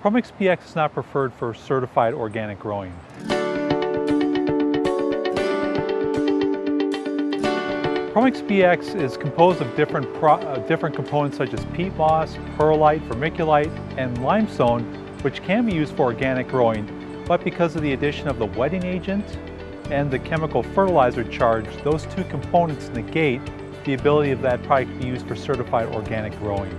Promix PX is not preferred for certified organic growing. Promix PX is composed of different, uh, different components such as peat moss, perlite, vermiculite, and limestone, which can be used for organic growing, but because of the addition of the wetting agent and the chemical fertilizer charge, those two components negate the ability of that product to be used for certified organic growing.